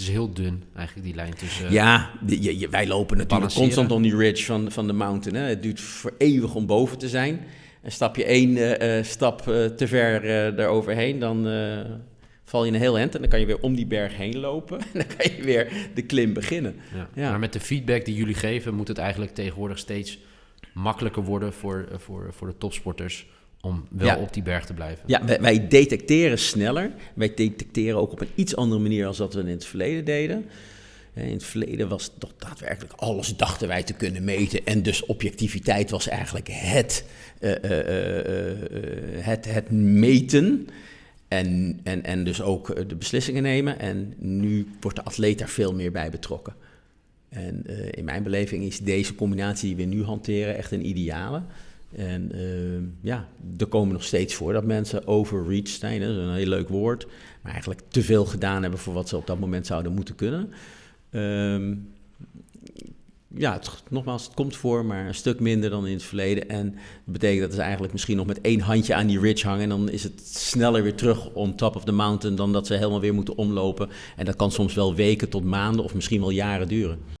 Het is heel dun, eigenlijk, die lijn tussen... Ja, die- je- je- wij lopen natuurlijk constant on die ridge van, van de mountain. Hè. Het duurt voor eeuwig om boven te zijn. En stap je één eh, eh, stap eh, te ver eh daaroverheen, dan val je een heel end. En dan kan je weer om die berg heen lopen. En dan kan je weer de klim beginnen. Ja. Ja. Maar met de feedback die jullie geven, moet het eigenlijk tegenwoordig steeds makkelijker worden voor, voor, voor de topsporters om wel Ja. op die berg te blijven. Ja, wij, wij detecteren sneller. Wij detecteren ook op een iets andere manier als dat we in het verleden deden. Eh, In het verleden was toch daadwerkelijk alles dachten wij te kunnen meten. En dus objectiviteit was eigenlijk het, eh, eh, het, het meten. En, en, en dus ook de beslissingen nemen. En nu wordt de atleet daar veel meer bij betrokken. En in mijn beleving is deze combinatie die we nu hanteren echt een ideale. En eh, ja, er komen nog steeds voor dat mensen overreach zijn. Dat is een heel leuk woord. Maar eigenlijk te veel gedaan hebben voor wat ze op dat moment zouden moeten kunnen. Ehm, ja, het, nogmaals, het komt voor, maar een stuk minder dan in het verleden. En dat betekent dat ze eigenlijk misschien nog met één handje aan die ridge hangen. En dan is het sneller weer terug on top of the mountain dan dat ze helemaal weer moeten omlopen. En dat kan soms wel weken tot maanden of misschien wel jaren duren.